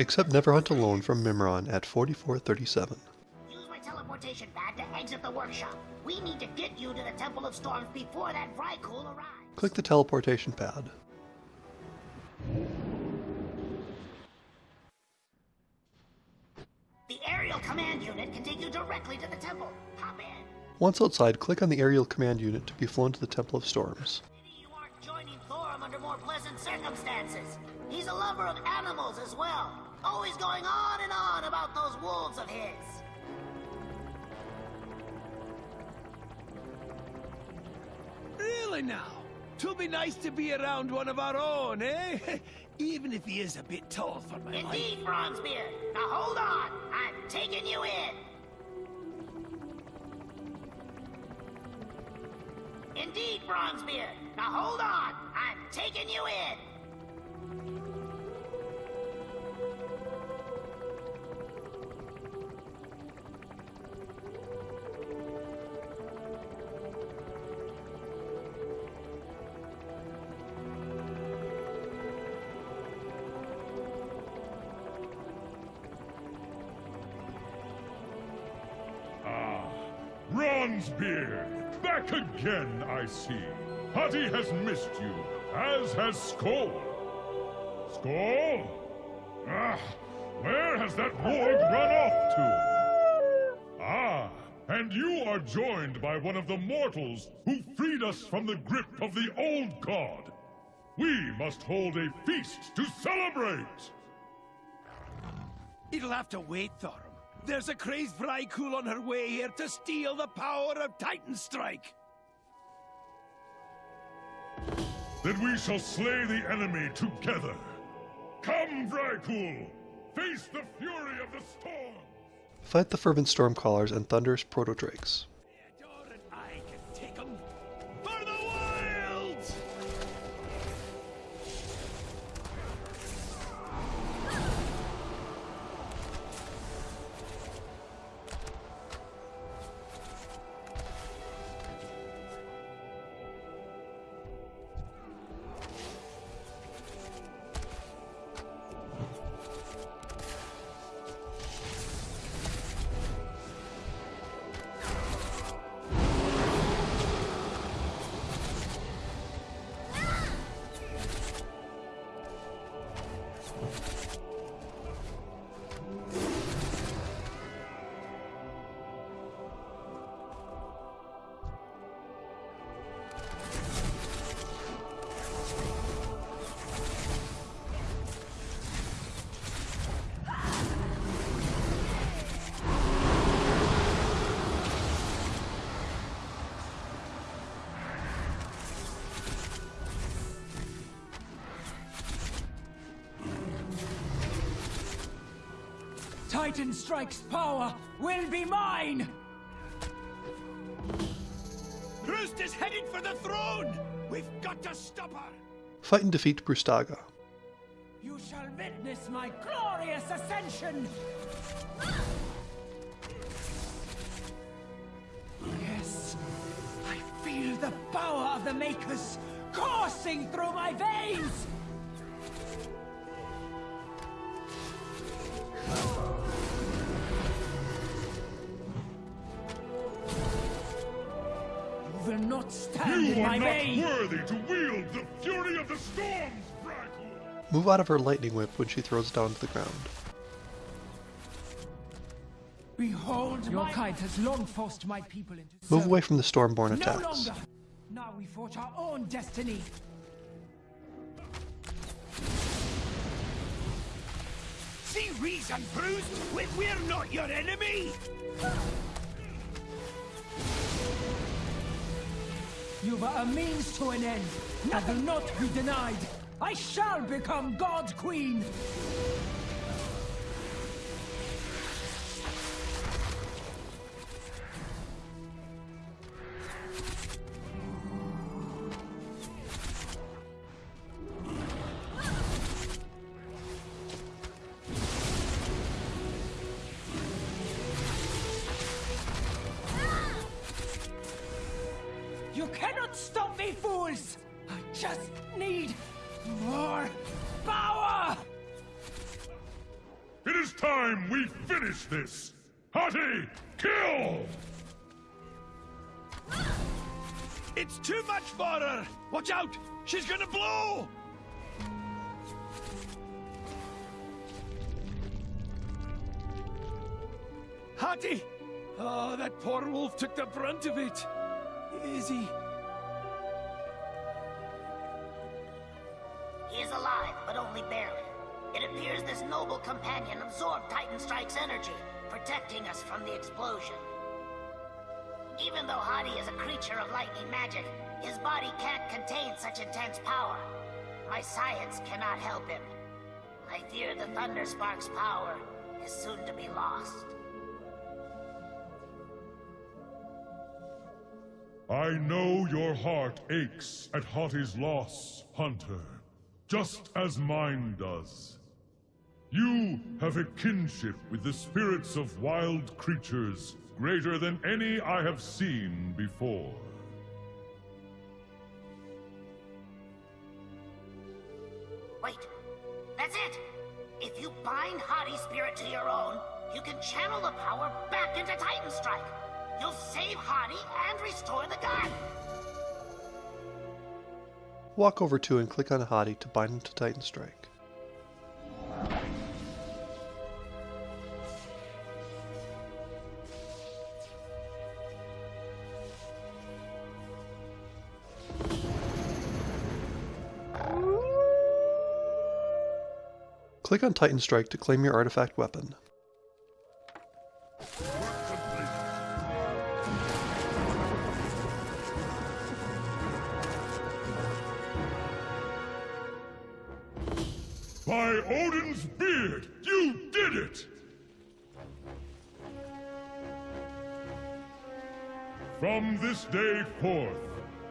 Accept Never Hunt Alone from Mimiron at 4437. Use my teleportation pad to exit the workshop. We need to get you to the Temple of Storms before that Vrykul arrives. Click the teleportation pad. The aerial command unit can take you directly to the temple. Hop in. Once outside, click on the aerial command unit to be flown to the Temple of Storms. Maybe you aren't joining Thorim under more pleasant circumstances. He's a lover of animals as well. Always going on and on about those wolves of his. Really now? Twill be nice to be around one of our own, eh? Even if he is a bit tall for my. Indeed, Bronzebeard. Now hold on. I'm taking you in. Indeed, Bronzebeard. Now hold on. I'm taking you in. Bronzebeard! Back again, I see. Hati has missed you, as has Skoll. Skoll? Ah, where has that warg run off to? Ah, and you are joined by one of the mortals who freed us from the grip of the old god. We must hold a feast to celebrate! It'll have to wait, Thorim. There's a crazed Vrykul on her way here to steal the power of Titan Strike. Then we shall slay the enemy together. Come, Vrykul! Face the fury of the storm! Fight the fervent Stormcallers and thunderous Protodrakes. Titan Strike's power will be mine! Roost is headed for the throne! We've got to stop her! Fight and defeat Brustaga. You shall witness my glorious ascension! Yes, I feel the power of the Makers coursing through my veins! Not stand You in are not worthy to wield the fury of the storms, Vrykul! Move out of her lightning whip when she throws it down to the ground. Behold Your kind has long forced my people into Move service. away from the Stormborn No attacks. longer! Now we forge our own destiny! See reason, Bruce? We- We're not your enemy! You were a means to an end. I will not be denied. I shall become God Queen. Cannot stop me, fools! I just need more power! It is time we finish this! Hati, kill! It's too much for her! Watch out! She's gonna blow! Hati! Oh, that poor wolf took the brunt of it. Is? He noble companion absorbed Titan Strike's energy, protecting us from the explosion. Even though Hati is a creature of lightning magic, his body can't contain such intense power. My science cannot help him. I fear the Thunder Spark's power is soon to be lost. I know your heart aches at Hati's loss, Hunter, just as mine does. You have a kinship with the spirits of wild creatures greater than any I have seen before. Wait, that's it! If you bind Hati's spirit to your own, you can channel the power back into Titan Strike. You'll save Hati and restore the gun. Walk over to and click on Hati to bind him to Titan Strike. Click on Titan Strike to claim your artifact weapon. By Odin's beard, you did it! From this day forth,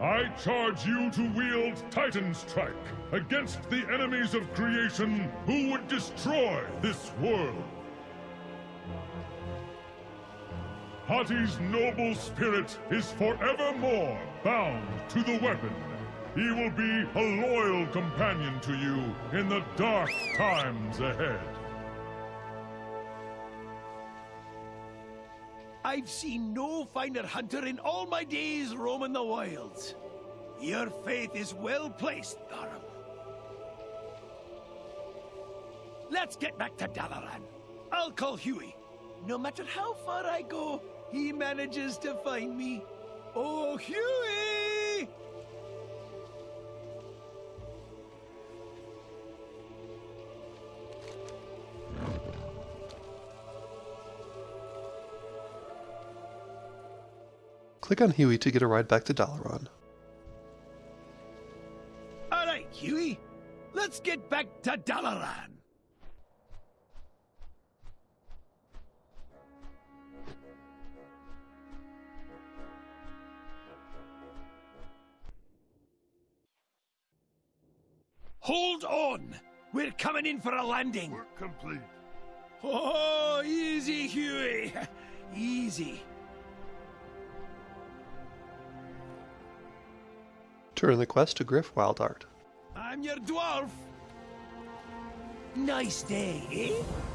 I charge you to wield Titan Strike against the enemies of creation who would destroy this world. Hati's noble spirit is forevermore bound to the weapon. He will be a loyal companion to you in the dark times ahead. I've seen no finer hunter in all my days roaming the wilds. Your faith is well placed, Thorim. Let's get back to Dalaran. I'll call Huey. No matter how far I go, he manages to find me. Oh, Huey! Click on Huey to get a ride back to Dalaran. All right, Huey. Let's get back to Dalaran. Hold on! We're coming in for a landing. Work complete. Oh, easy, Huey. Easy. Turn the quest to Griff Wildart. I'm your dwarf. Nice day, eh?